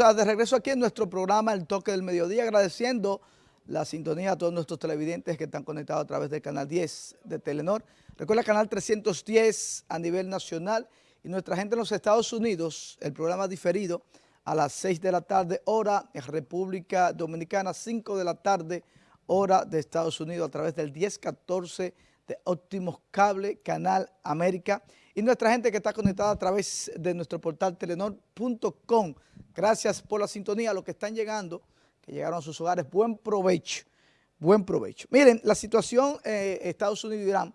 de regreso aquí en nuestro programa El Toque del Mediodía, agradeciendo la sintonía a todos nuestros televidentes que están conectados a través del canal 10 de Telenor. Recuerda canal 310 a nivel nacional y nuestra gente en los Estados Unidos, el programa diferido a las 6 de la tarde, hora en República Dominicana, 5 de la tarde, hora de Estados Unidos, a través del 1014 de Óptimos Cable, Canal América y nuestra gente que está conectada a través de nuestro portal telenor.com. Gracias por la sintonía, a los que están llegando, que llegaron a sus hogares, buen provecho, buen provecho. Miren, la situación eh, Estados Unidos y Irán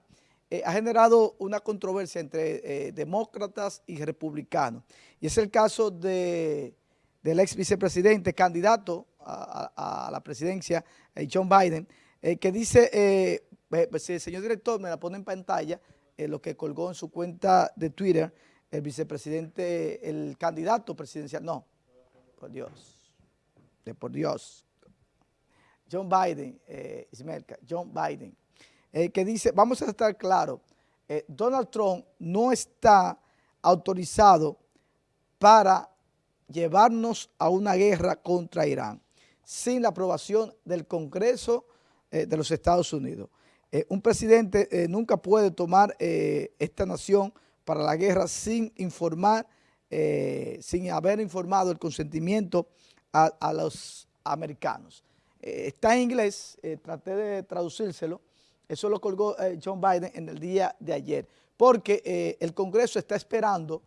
eh, ha generado una controversia entre eh, demócratas y republicanos. Y es el caso de, del ex vicepresidente, candidato a, la presidencia, John Biden, que dice, el señor director me la pone en pantalla, eh, lo que colgó en su cuenta de Twitter el vicepresidente, el candidato presidencial, no, por Dios, de por Dios, John Biden, eh, John Biden, eh, que dice, vamos a estar claros, eh, Donald Trump no está autorizado para llevarnos a una guerra contra Irán sin la aprobación del Congreso de los Estados Unidos. Un presidente nunca puede tomar esta nación para la guerra sin informar, sin haber informado el consentimiento a, los americanos. está en inglés, traté de traducírselo, eso lo colgó John Biden en el día de ayer, porque el Congreso está esperando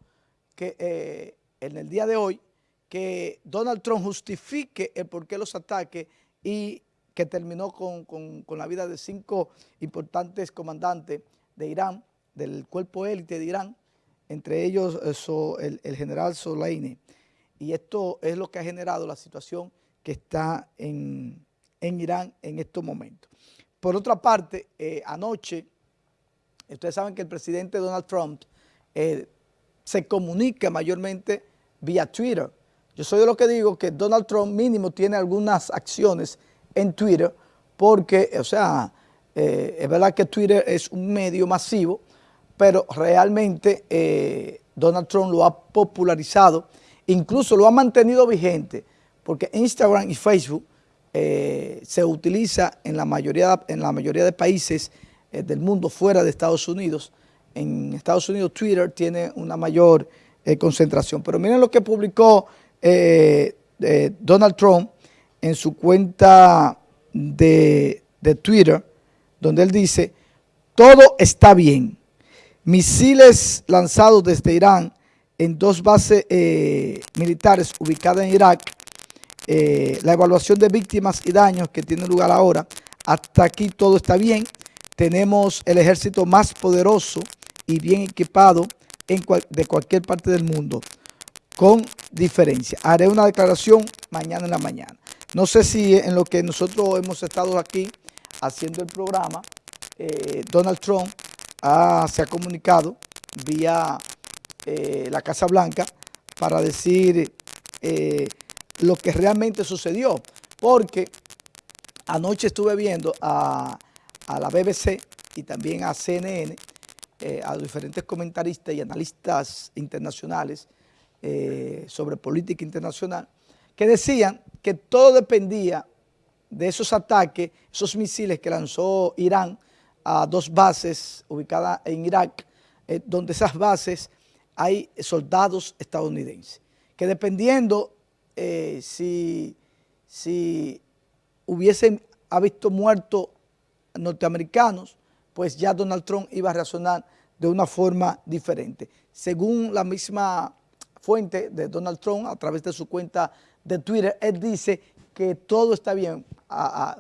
que en el día de hoy que Donald Trump justifique el por qué los ataques y que terminó con, la vida de cinco importantes comandantes de Irán, del cuerpo élite de Irán, entre ellos eh, el, general Soleini. Y esto es lo que ha generado la situación que está en, Irán en estos momentos. Por otra parte, eh, anoche, ustedes saben que el presidente Donald Trump eh, se comunica mayormente vía Twitter. Yo soy de lo que digo que Donald Trump mínimo tiene algunas acciones en Twitter porque, o sea, es verdad que Twitter es un medio masivo, pero realmente eh, Donald Trump lo ha popularizado, incluso lo ha mantenido vigente, porque Instagram y Facebook eh, se utiliza en la mayoría, en la mayoría de países del mundo fuera de Estados Unidos. En Estados Unidos Twitter tiene una mayor concentración. Pero miren lo que publicó Donald Trump en su cuenta de, Twitter, donde él dice, todo está bien. Misiles lanzados desde Irán en dos bases eh, militares ubicadas en Irak, eh, la evaluación de víctimas y daños que tiene lugar ahora, hasta aquí todo está bien. Tenemos el ejército más poderoso y bien equipado de cualquier parte del mundo, con diferencia. Haré una declaración mañana en la mañana. No sé si en lo que nosotros hemos estado aquí haciendo el programa, eh, Donald Trump se ha comunicado vía eh, la Casa Blanca para decir eh, lo que realmente sucedió, porque anoche estuve viendo a, a la BBC y también a CNN, a diferentes comentaristas y analistas internacionales sobre política internacional, que decían que todo dependía de esos ataques, esos misiles que lanzó Irán a dos bases ubicadas en Irak, eh, donde esas bases hay soldados estadounidenses, que dependiendo eh, si, si hubiesen visto muertos norteamericanos, pues ya Donald Trump iba a reaccionar de una forma diferente. Según la misma fuente de Donald Trump, a través de su cuenta de Twitter, él dice que todo está bien.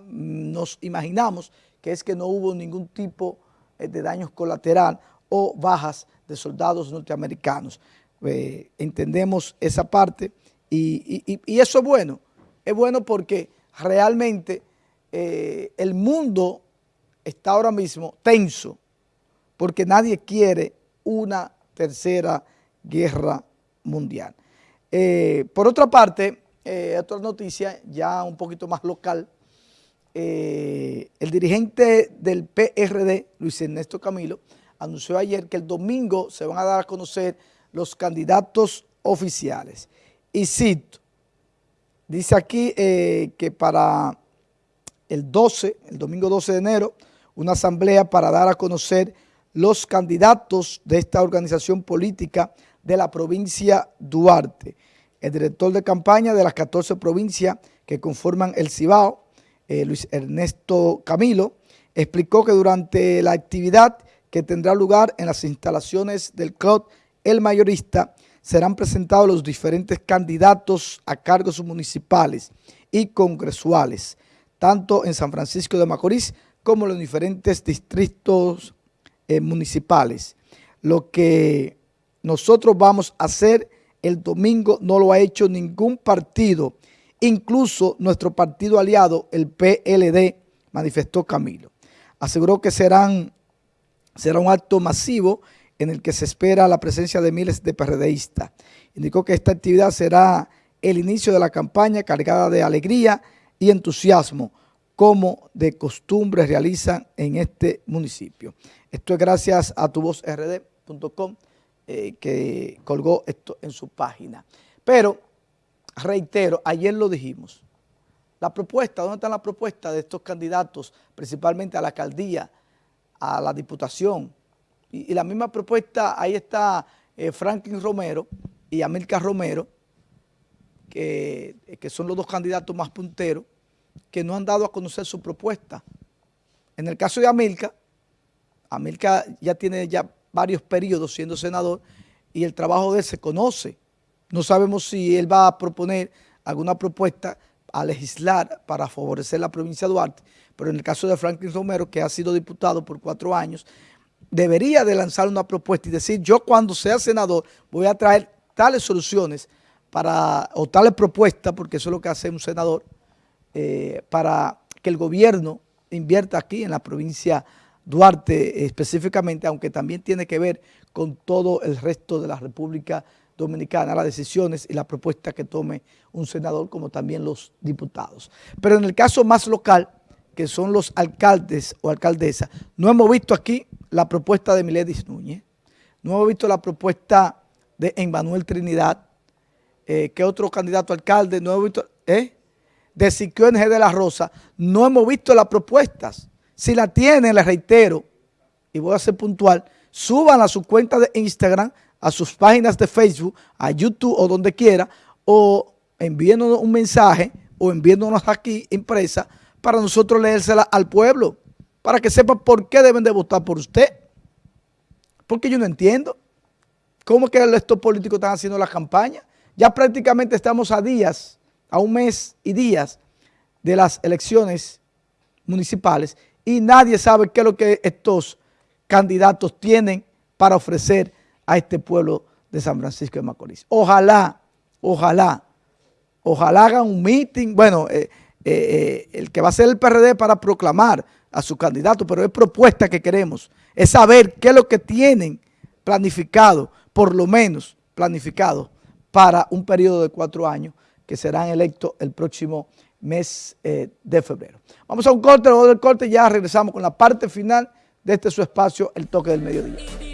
nos imaginamos es que no hubo ningún tipo eh, de daños colateral o bajas de soldados norteamericanos. Eh, entendemos esa parte y, eso es bueno. Es bueno porque realmente eh, el mundo está ahora mismo tenso porque nadie quiere una tercera guerra mundial. por otra parte, otra noticia ya un poquito más local. Eh, el dirigente del PRD, Luis Ernesto Camilo, anunció ayer que el domingo se van a dar a conocer los candidatos oficiales. Y cito, Dice aquí eh, que para el 12, el domingo 12 de enero, una asamblea para dar a conocer los candidatos de esta organización política de la provincia Duarte. El director de campaña de las 14 provincias que conforman el Cibao, eh, Luis Ernesto Camilo, explicó que durante la actividad que tendrá lugar en las instalaciones del club El Mayorista, serán presentados los diferentes candidatos a cargos municipales y congresuales, tanto en San Francisco de Macorís como en los diferentes distritos eh, municipales. Lo que nosotros vamos a hacer el domingo no lo ha hecho ningún partido, incluso nuestro partido aliado, el PLD, manifestó Camilo. Aseguró que será un acto masivo en el que se espera la presencia de miles de PRDistas. Indicó que esta actividad será el inicio de la campaña cargada de alegría y entusiasmo, como de costumbre realizan en este municipio. Esto es gracias a tuvozrd.com eh, que colgó esto en su página. Pero, reitero, ayer lo dijimos, la propuesta, ¿dónde está la propuesta de estos candidatos, principalmente a la alcaldía, a la diputación, y, la misma propuesta, ahí está eh, Franklin Romero y Amilcar Romero, que, que son los dos candidatos más punteros, que no han dado a conocer su propuesta. En el caso de Amilcar, Amilcar ya tiene ya varios periodos siendo senador y el trabajo de él se conoce. No sabemos si él va a proponer alguna propuesta a legislar para favorecer la provincia de Duarte, pero en el caso de Franklin Romero, que ha sido diputado por cuatro años, debería de lanzar una propuesta y decir, yo cuando sea senador voy a traer tales soluciones para, o tales propuestas, porque eso es lo que hace un senador, eh, para que el gobierno invierta aquí en la provincia Duarte específicamente, aunque también tiene que ver con todo el resto de la República Dominicana, las decisiones y la propuesta que tome un senador, como también los diputados. Pero en el caso más local, que son los alcaldes o alcaldesas, no hemos visto aquí la propuesta de Miledis Núñez, no hemos visto la propuesta de Emmanuel Trinidad, eh, que otro candidato alcalde, no hemos visto, ¿eh? de Siquio NG de la Rosa, no hemos visto las propuestas. Si la tienen, les reitero, y voy a ser puntual, suban a su cuenta de Instagram, a sus páginas de Facebook, a YouTube o donde quiera, o envíenos un mensaje o enviándonos aquí impresa para nosotros leérsela al pueblo para que sepa por qué deben de votar por usted. Porque yo no entiendo cómo que estos políticos están haciendo la campaña. Ya prácticamente estamos a días, a un mes y días de las elecciones municipales y nadie sabe qué es lo que estos candidatos tienen para ofrecer a este pueblo de San Francisco de Macorís. Ojalá, ojalá, ojalá hagan un meeting, bueno, eh, eh, eh, el que va a ser el PRD para proclamar a su candidato, pero es propuesta que queremos, es saber qué es lo que tienen planificado, por lo menos planificado, para un periodo de cuatro años que serán electos el próximo mes de febrero. Vamos a un corte, luego del corte ya regresamos con la parte final de este su espacio, El Toque del Mediodía.